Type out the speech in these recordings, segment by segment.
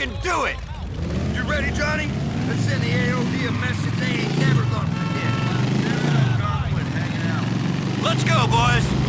Let's do it! You ready, Johnny? Let's send the AOD a message they ain't never gonna forget. Let's go, boys!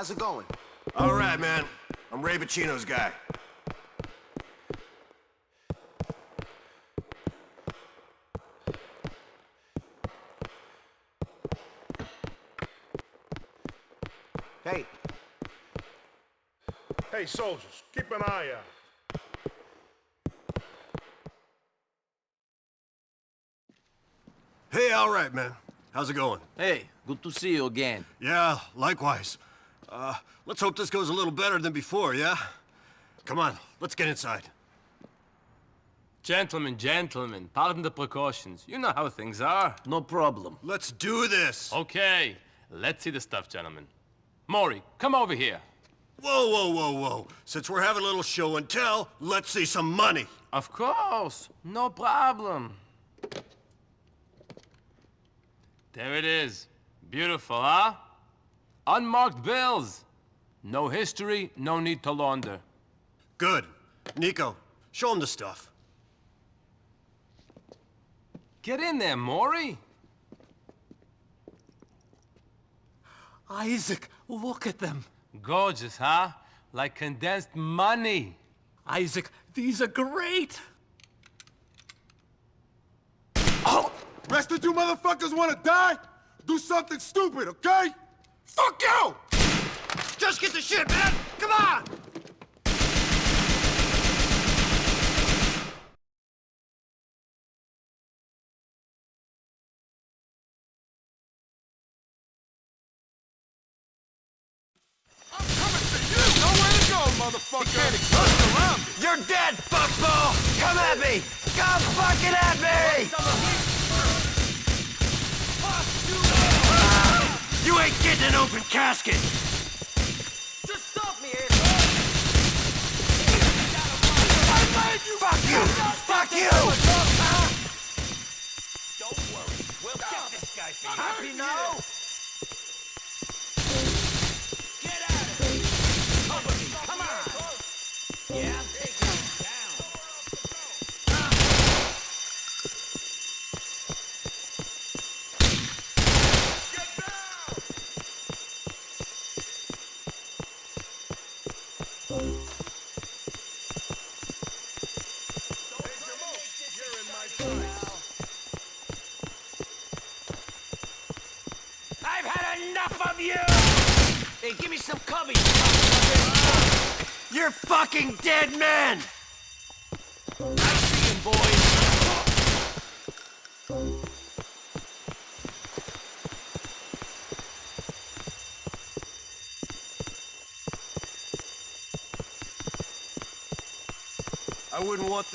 How's it going? All right, man. I'm Ray Boccino's guy. Hey, Hey, soldiers, keep an eye out. Hey, all right, man. How's it going? Hey, good to see you again. Yeah, likewise. Uh, let's hope this goes a little better than before, yeah? Come on, let's get inside. Gentlemen, gentlemen, pardon the precautions. You know how things are. No problem. Let's do this! Okay, let's see the stuff, gentlemen. Mori, come over here. Whoa, whoa, whoa, whoa. Since we're having a little show and tell, let's see some money. Of course, no problem. There it is. Beautiful, huh? Unmarked bills. No history, no need to launder. Good. Niko, show him the stuff. Get in there, Mori. Isaac, look at them. Gorgeous, huh? Like condensed money. Isaac, these are great. Oh! Rest of you motherfuckers wanna die? Do something stupid, okay? Fuck you! Just get the shit, man! Come on! Open! Just stop me, Fuck you! Fuck you! Don't worry. We'll get this guy for you. Happy now?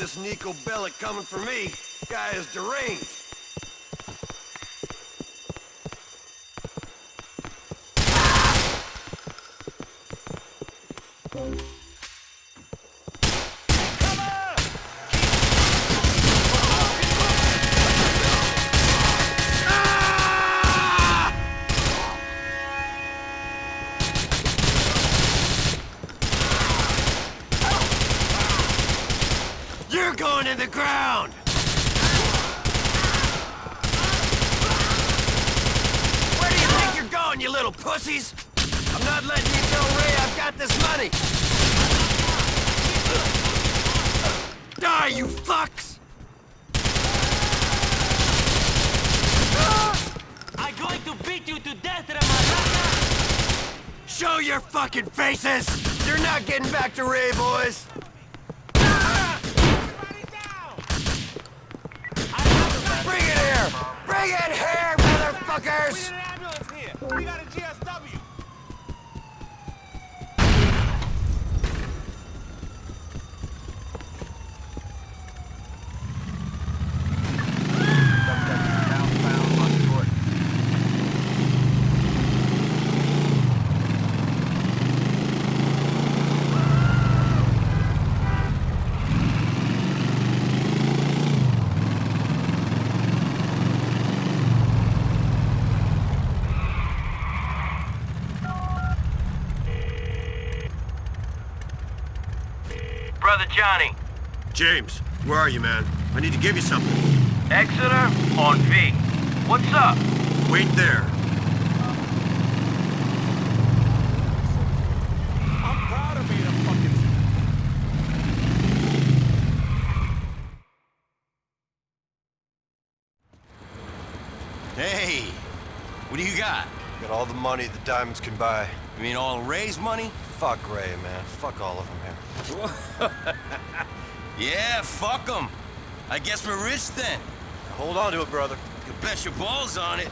This Niko Bellic coming for me. Guy is deranged. You're going in the ground! Where do you think you're going, you little pussies? I'm not letting you tell Ray I've got this money! Die, you fucks! I'm going to beat you to death, Ramarata! Show your fucking faces! You're not getting back to Ray, boys! Bring it Bring it here, motherfuckers! ambulance here! We got a GSW! Brother Johnny, James, where are you, man? I need to give you something. Exeter on V. What's up? Wait there. I'm proud of being a fucking... Hey, what do you got? Got all the money the diamonds can buy. You mean all Ray's money? Fuck Ray, man. Fuck all of them here. Yeah, fuck 'em. I guess we're rich then. Hold on to it, brother. You bet your balls on it.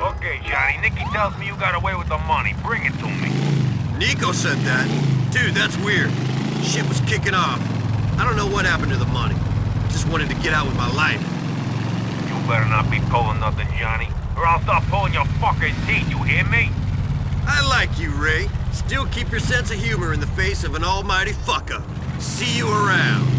Okay, Johnny. Nicky tells me you got away with the money. Bring it to me. Niko said that. Dude, that's weird. Shit was kicking off. I don't know what happened to the money. Just wanted to get out with my life. You better not be pulling nothing, Johnny. Or I'll start pulling your fucking teeth, you hear me? I like you, Ray. Still keep your sense of humor in the face of an almighty fuck-up. See you around.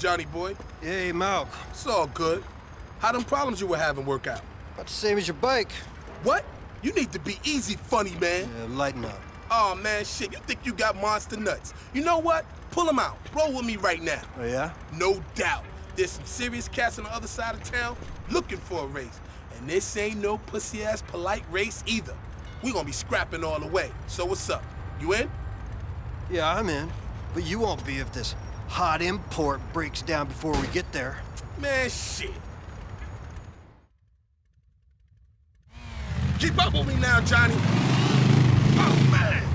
Johnny boy? Hey, Malc. It's all good. How them problems you were having work out? About the same as your bike. What? You need to be easy funny, man. Yeah, lighten up. Oh, man, shit, you think you got monster nuts. You know what? Pull them out. Roll with me right now. Oh, yeah? No doubt. There's some serious cats on the other side of town looking for a race. And this ain't no pussy-ass polite race either. We gonna be scrapping all the way. So what's up? You in? Yeah, I'm in. But you won't be if this hot import breaks down before we get there. Man, shit. Keep up with me now, Johnny. Oh, man.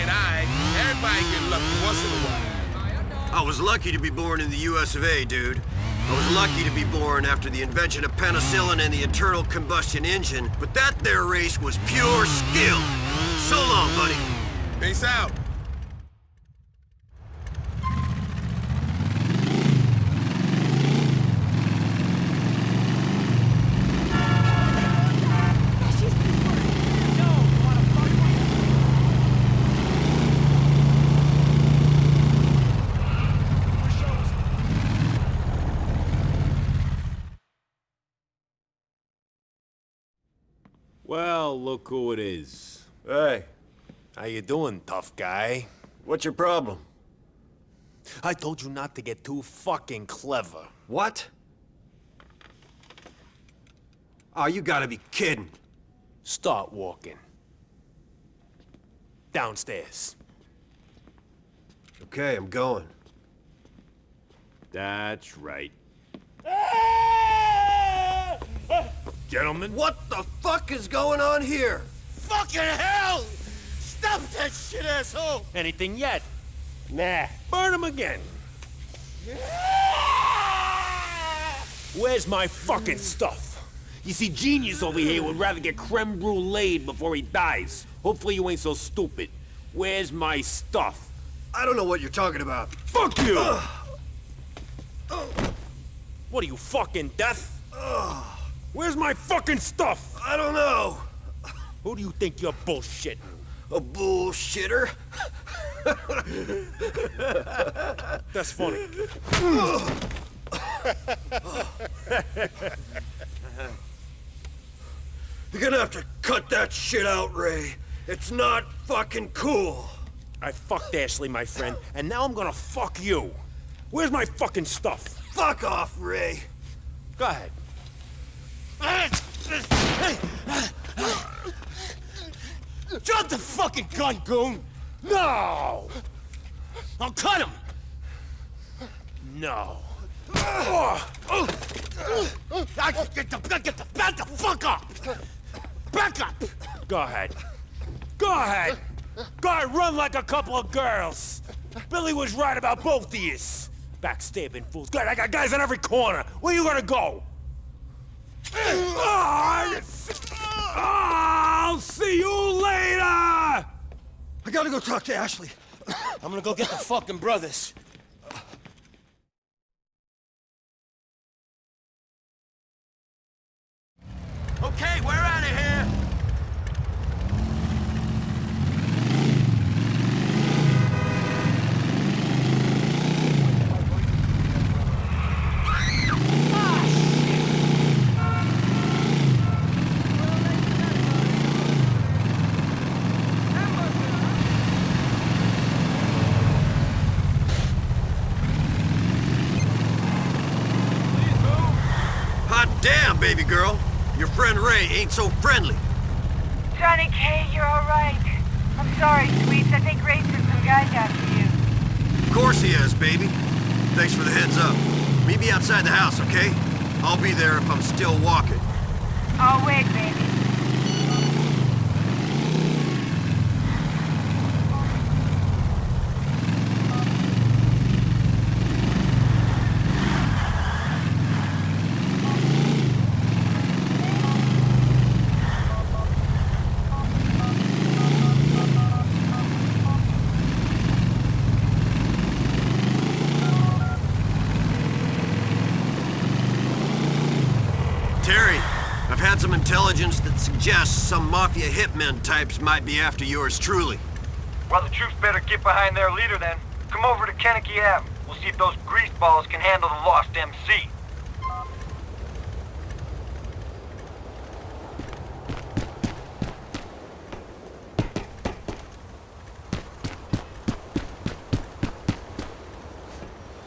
Everybody get lucky once in a while. I was lucky to be born in the US of A, dude. I was lucky to be born after the invention of penicillin and the internal combustion engine, but that there race was pure skill. So long, buddy. Peace out. Well, look who it is. Hey, How you doing, tough guy? what's your problem? I told you not to get too fucking clever. What? Oh, you gotta be kidding. Start walking. Downstairs. Okay, I'm going. That's right. Gentlemen? What the fuck is going on here? Fucking hell! Stop that shit, asshole! Anything yet? Nah. Burn him again. Where's my fucking stuff? You see, genius over here would rather get creme brulee before he dies. Hopefully you ain't so stupid. Where's my stuff? I don't know what you're talking about. Fuck you! What are you, fucking deaf? Where's my fucking stuff? I don't know. Who do you think you're bullshitting? A bullshitter? That's funny. You're gonna have to cut that shit out, Ray. It's not fucking cool. I fucked Ashley, my friend, and now I'm gonna fuck you. Where's my fucking stuff? Fuck off, Ray. Go ahead. Drop the fucking gun, goon! No! I'll cut him! No. I get the, get the, back the fuck up! Back up! Go ahead. Go ahead! Go ahead, run like a couple of girls! Billy was right about both of yous! Backstabbing fools. Good, I got guys on every corner. Where you gonna go? I'll see you later! I gotta go talk to Ashley. I'm gonna go get the fucking brothers. Okay, we're out of here. Hot damn, baby girl. Ray ain't so friendly. Johnny K, you're all right. I'm sorry, sweets. I think Ray sent some guys after you. Of course he is, baby. Thanks for the heads up. Meet me outside the house, okay? I'll be there if I'm still walking. I'll wait, baby. Terry, I've had some intelligence that suggests some Mafia hitmen types might be after yours truly. Well, the troops better get behind their leader then. Come over to Kennedy Ave. We'll see if those greaseballs can handle the lost MC.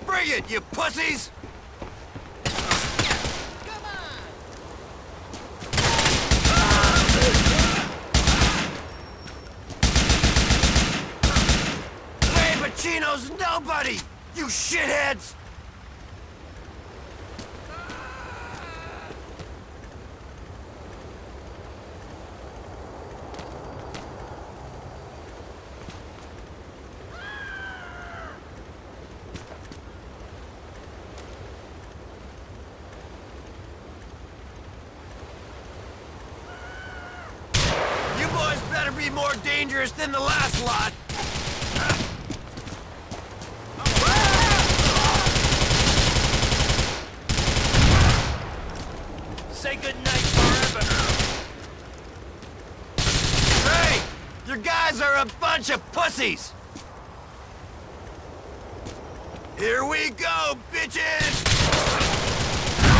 Bring it, you pussies! Ray Boccino's nobody! You shitheads! You boys better be more dangerous than the last lot! Say goodnight forever! Hey! Your guys are a bunch of pussies! Here we go, bitches!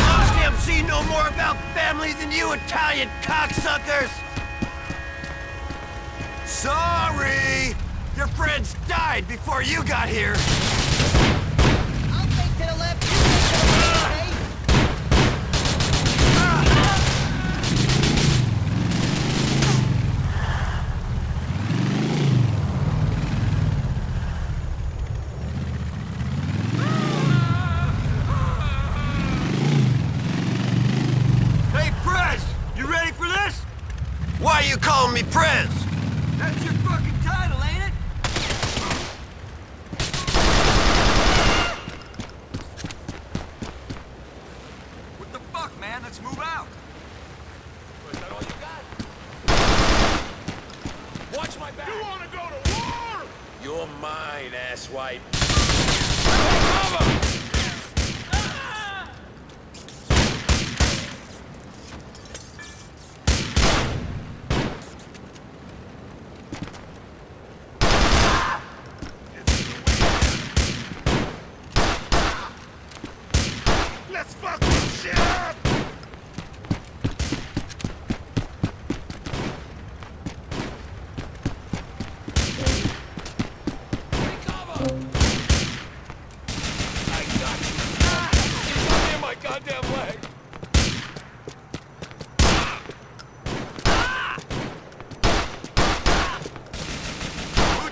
Lost MC know more about family than you Italian cocksuckers! Sorry! Your friends died before you got here! I'll take to the left, you take to the right, okay? Hey, Prez! You ready for this? Why you calling me Prez? That's your fucking title, ain't it? What the fuck, man? Let's move out. Is that all you got? Watch my back! You wanna go to war? You're mine, asswipe.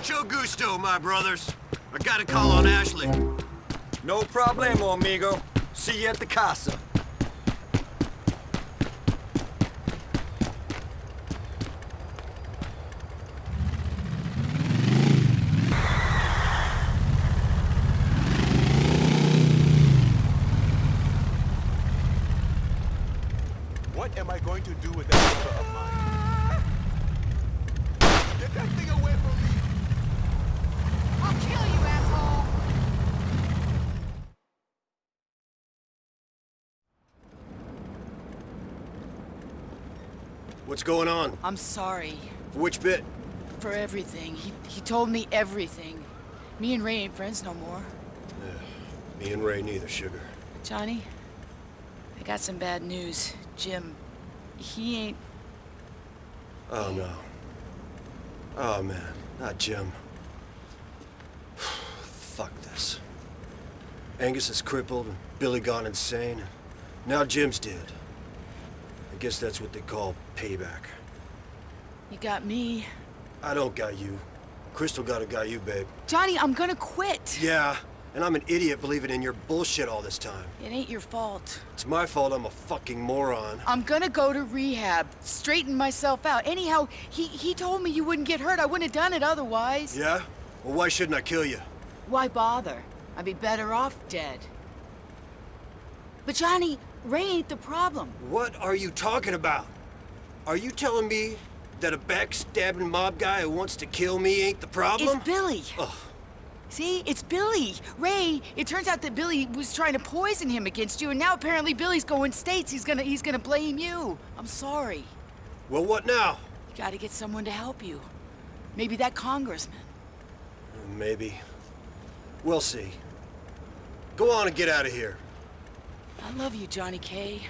Mucho gusto, my brothers. I gotta call on Ashley. No problemo, amigo. See you at the casa. What am I going to do with that brother of mine? Get that thing away from me! I'll kill you, asshole! What's going on? I'm sorry For Which bit? for everything. He, he told me everything. Me and Ray ain't friends no more. Me and Ray neither, sugar. Johnny, I got some bad news. Jim, he ain't... Oh, no. Oh, man. Not Jim. Fuck this. Angus is crippled and Billy gone insane. And now Jim's dead. I guess that's what they call payback. You got me. I don't got you. Crystal got a got you, babe. Johnny, I'm gonna quit. Yeah, and I'm an idiot believing in your bullshit all this time. It ain't your fault. It's my fault I'm a fucking moron. I'm gonna go to rehab, straighten myself out. Anyhow, he, he told me you wouldn't get hurt. I wouldn't have done it otherwise. Yeah? Well, why shouldn't I kill you? Why bother? I'd be better off dead. But Johnny, Ray ain't the problem. What are you talking about? Are you telling me that a backstabbing mob guy who wants to kill me ain't the problem? It's Billy. See, it's Billy. Ray, it turns out that Billy was trying to poison him against you, and now apparently Billy's going states. He's gonna he's gonna blame you. I'm sorry. Well, what now? You gotta get someone to help you. Maybe that congressman. Maybe. We'll see. Go on and get out of here. I love you, Johnny K.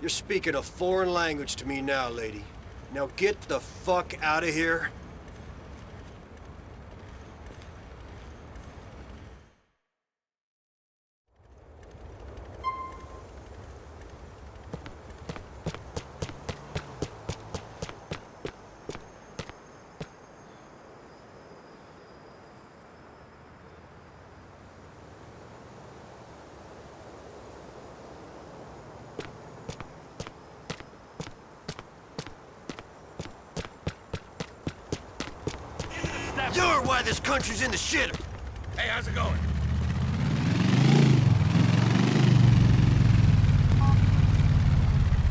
You're speaking a foreign language to me now, lady. Now get the fuck out of here. You're why this country's in the shitter. Hey, how's it going?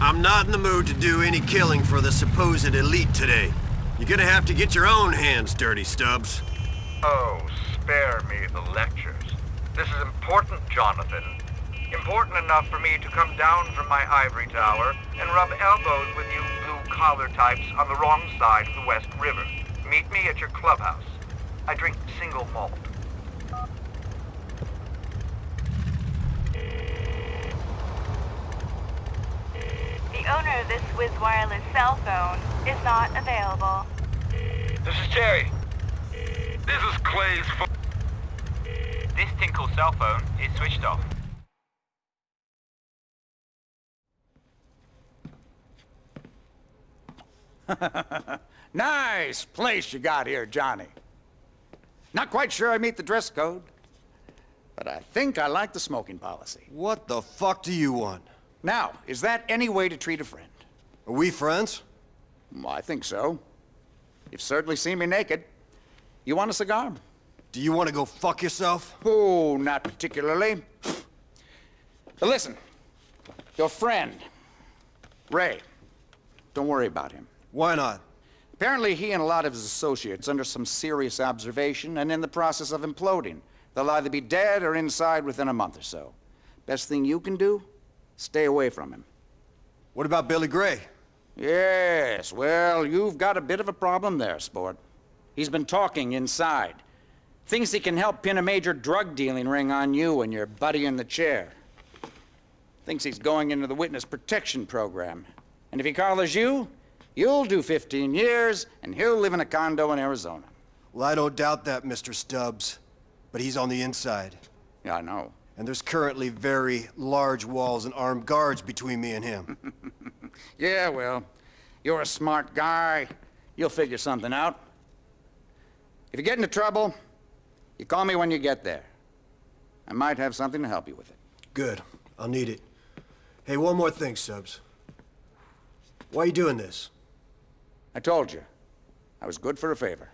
I'm not in the mood to do any killing for the supposed elite today. You're gonna have to get your own hands dirty, Stubbs. Oh, spare me the lectures. This is important, Jonathan. Important enough for me to come down from my ivory tower and rub elbows with you blue-collar types on the wrong side of the West River. Meet me at your clubhouse. I drink single malt. The owner of this Whiz wireless cell phone is not available. This is Terry. This is Clay's phone. This Tinkle cell phone is switched off. nice place you got here, Johnny. Not quite sure I meet the dress code, but I think I like the smoking policy. What the fuck do you want? Now, is that any way to treat a friend? Are we friends? Well, I think so. You've certainly seen me naked. You want a cigar? Do you want to go fuck yourself? Oh, not particularly. But listen, your friend, Ray, don't worry about him. Why not? Apparently, he and a lot of his associates under some serious observation and in the process of imploding. They'll either be dead or inside within a month or so. Best thing you can do, stay away from him. What about Billy Grey? Yes, well, you've got a bit of a problem there, sport. He's been talking inside. Thinks he can help pin a major drug dealing ring on you and your buddy in the chair. Thinks he's going into the witness protection program. And if he collars you, you'll do 15 years, and he'll live in a condo in Arizona. Well, I don't doubt that, Mr. Stubbs. But he's on the inside. Yeah, I know. And there's currently very large walls and armed guards between me and him. Yeah, well, you're a smart guy. You'll figure something out. If you get into trouble, you call me when you get there. I might have something to help you with it. Good. I'll need it. Hey, one more thing, Stubbs. Why are you doing this? I told you. I was good for a favor.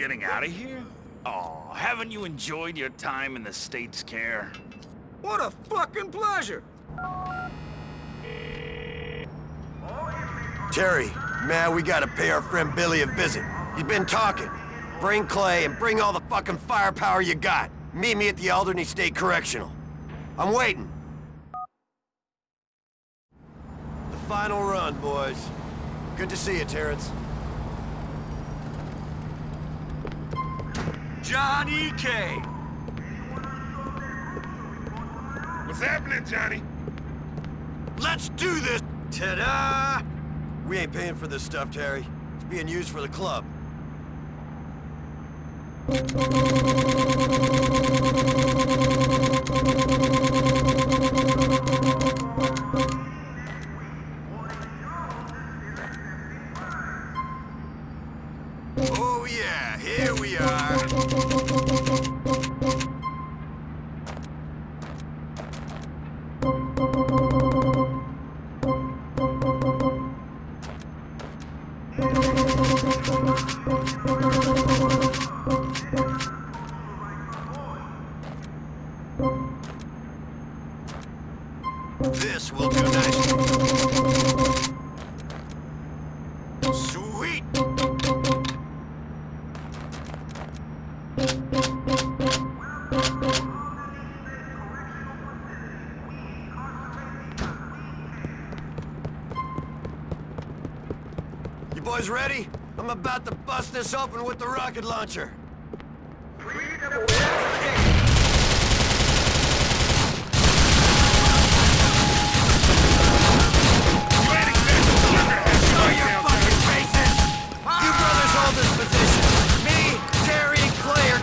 Getting out of here? Oh, haven't you enjoyed your time in the State's care? What a fucking pleasure! Terry, man, we gotta pay our friend Billy a visit. He's been talking. Bring Clay and bring all the fucking firepower you got. Meet me at the Alderney State Correctional. I'm waiting. The final run, boys. Good to see you, Terrence. Johnny K. What's happening, Johnny? Let's do this! Ta-da! We ain't paying for this stuff, Terry. It's being used for the club.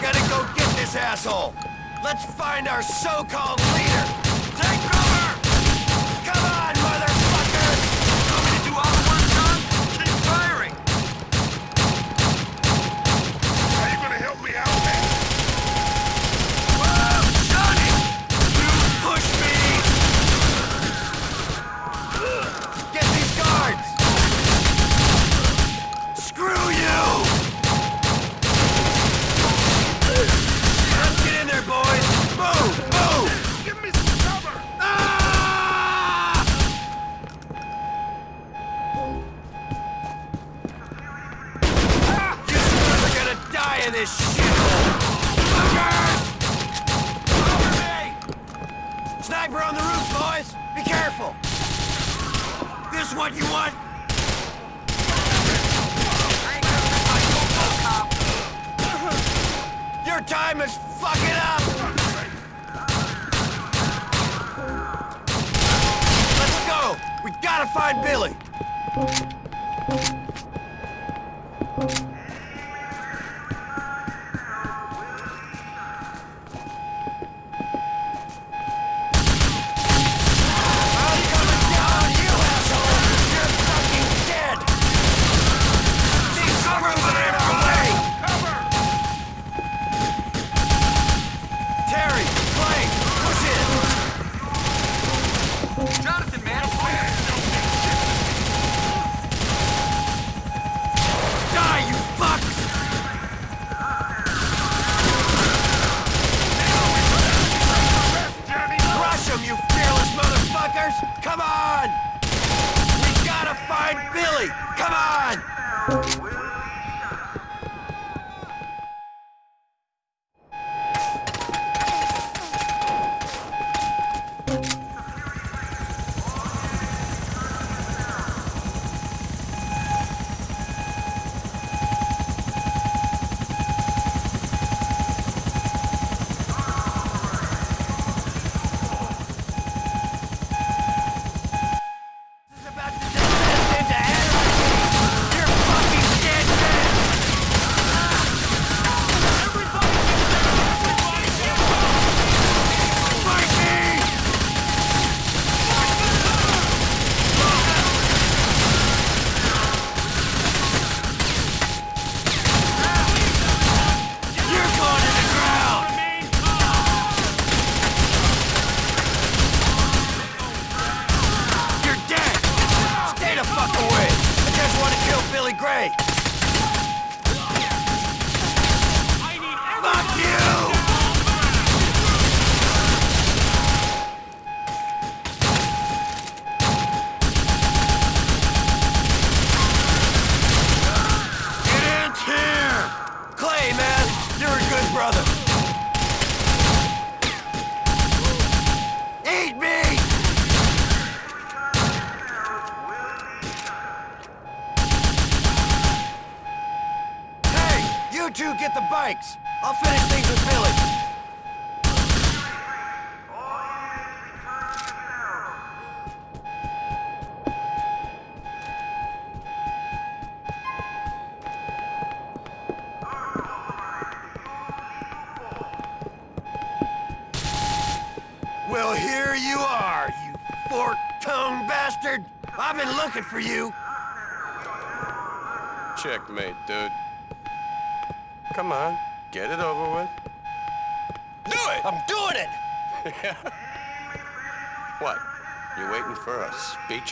Gonna go get this asshole. Let's find our so-called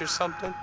or something?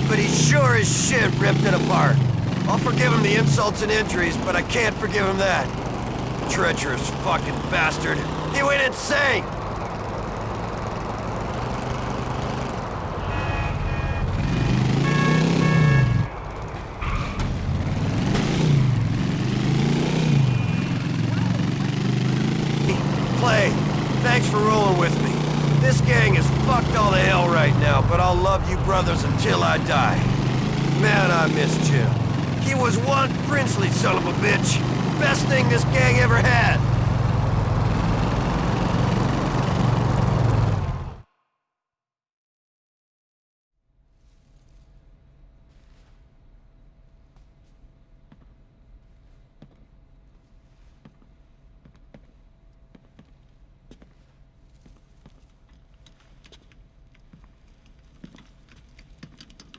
But he sure as shit ripped it apart. I'll forgive him the insults and injuries, but I can't forgive him that. Treacherous fucking bastard. He went insane! Clay, thanks for rolling with me. This gang is fucked all to hell right now, but I'll love you brothers until I die. Man, I miss Jim. He was one princely son of a bitch. Best thing this gang ever had.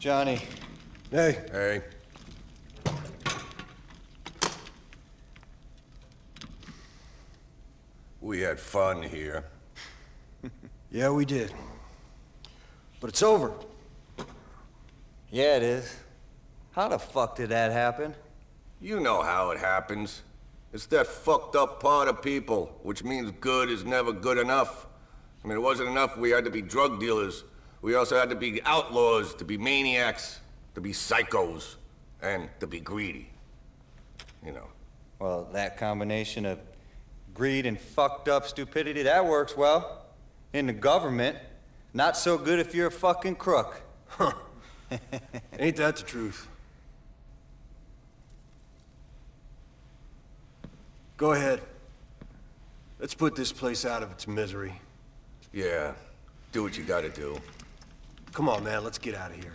Johnny. Hey. Hey. We had fun here. Yeah, we did. But it's over. Yeah, it is. How the fuck did that happen? You know how it happens. It's that fucked up part of people, which means good is never good enough. I mean, it wasn't enough we had to be drug dealers. We also had to be outlaws, to be maniacs, to be psychos, and to be greedy. You know. Well, that combination of greed and fucked up stupidity, that works well. In the government. Not so good if you're a fucking crook. Huh. Ain't that the truth? Go ahead. Let's put this place out of its misery. Yeah, do what you gotta do. Come on, man, let's get out of here.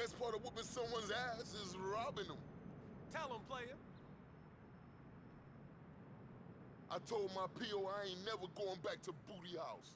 Best part of whooping someone's ass is robbing them. Tell him, player. I told my PO I ain't never going back to Booty House.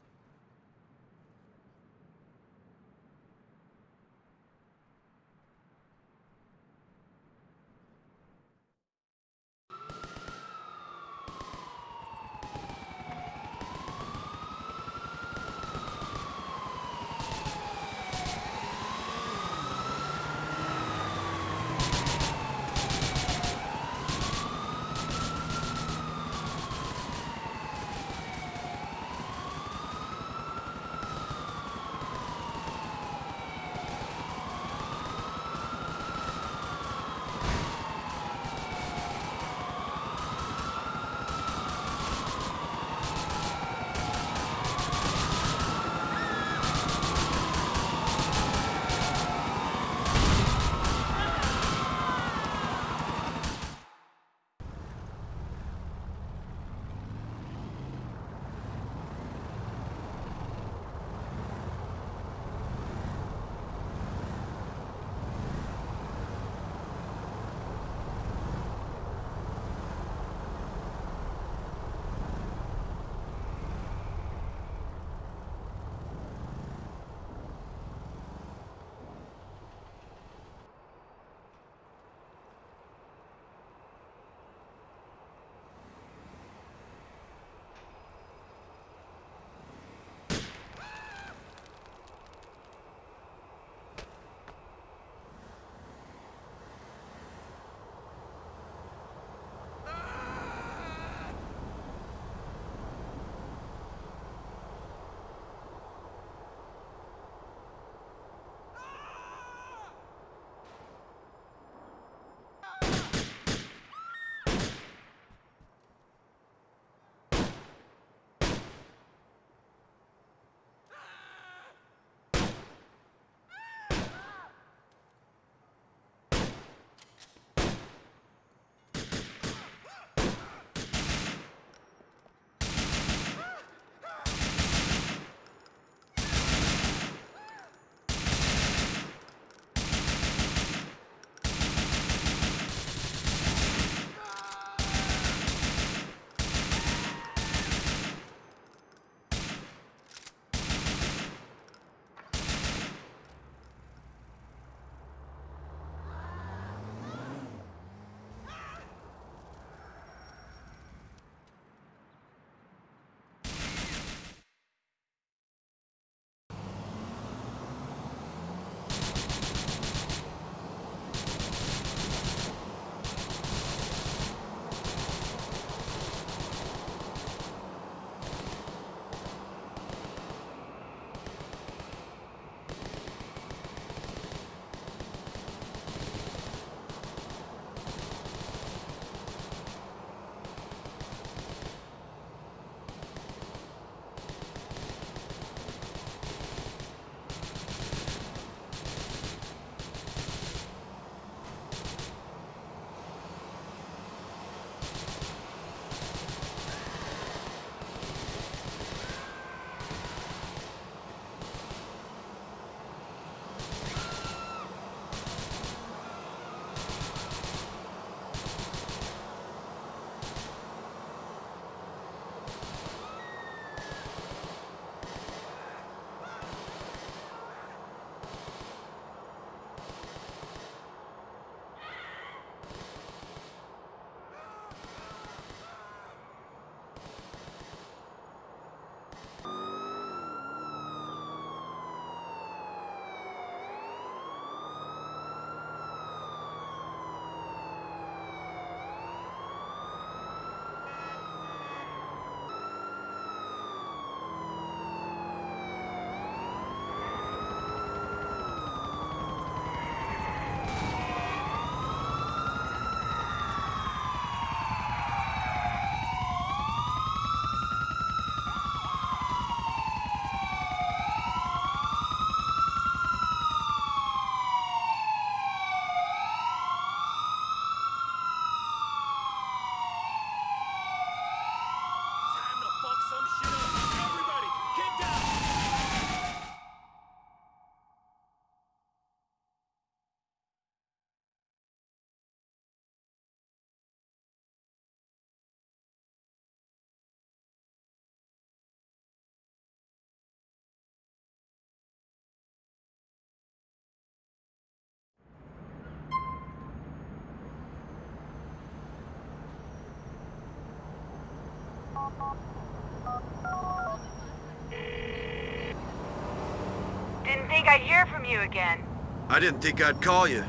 Think I'd hear from you again. I didn't think I'd call you.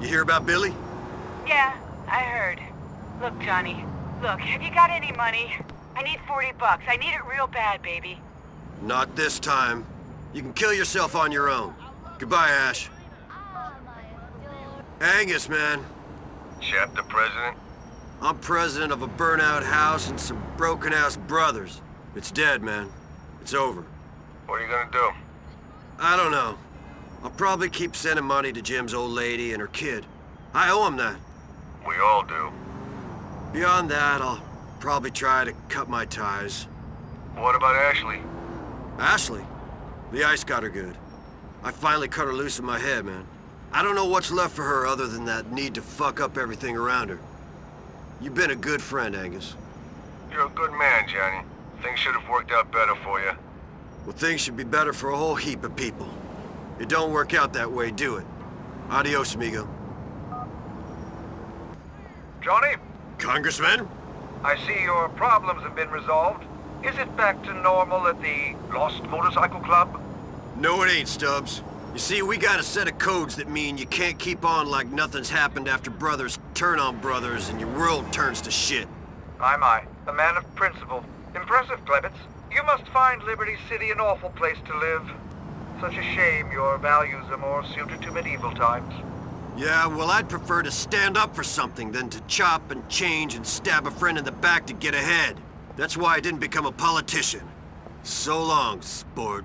You hear about Billy? Yeah, I heard. Look, Johnny. Look, have you got any money? I need 40 bucks. I need it real bad, baby. Not this time. You can kill yourself on your own. Goodbye, Ash. Angus, man. Chapter president? I'm president of a burnout house and some broken-ass brothers. It's dead, man. It's over. What are you gonna do? I don't know. I'll probably keep sending money to Jim's old lady and her kid. I owe him that. We all do. Beyond that, I'll probably try to cut my ties. What about Ashley? Ashley? The ice got her good. I finally cut her loose in my head, man. I don't know what's left for her other than that need to fuck up everything around her. You've been a good friend, Angus. You're a good man, Johnny. Things should have worked out better for you. Well, things should be better for a whole heap of people. It don't work out that way, do it? Adios, amigo. Johnny, Congressman? I see your problems have been resolved. Is it back to normal at the Lost Motorcycle Club? No, it ain't, Stubbs. You see, we got a set of codes that mean you can't keep on like nothing's happened after brothers turn on brothers and your world turns to shit. Aye, my. A man of principle. Impressive, Klebitz. You must find Liberty City an awful place to live. Such a shame your values are more suited to medieval times. Yeah, well, I'd prefer to stand up for something than to chop and change and stab a friend in the back to get ahead. That's why I didn't become a politician. So long, sport.